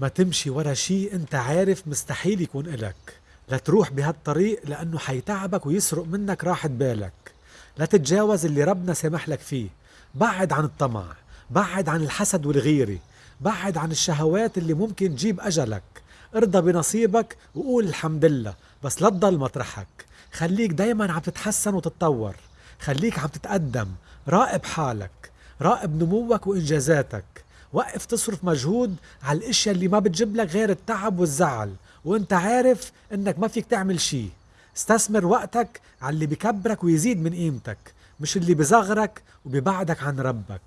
ما تمشي ورا شي أنت عارف مستحيل يكون إلك. لا تروح بهالطريق لأنه حيتعبك ويسرق منك راحة بالك. لا تتجاوز اللي ربنا سامح لك فيه. بعد عن الطمع بعد عن الحسد والغيرة بعد عن الشهوات اللي ممكن تجيب أجلك. ارضى بنصيبك وقول الحمد لله بس لا تضل مطرحك. خليك دايما عم تتحسن وتتطور. خليك عم تتقدم. راقب حالك راقب نموك وإنجازاتك. وقف تصرف مجهود على الاشياء اللي ما بتجيب لك غير التعب والزعل. وانت عارف انك ما فيك تعمل شي. استثمر وقتك على اللي بكبرك ويزيد من قيمتك مش اللي بصغرك وبيبعدك عن ربك.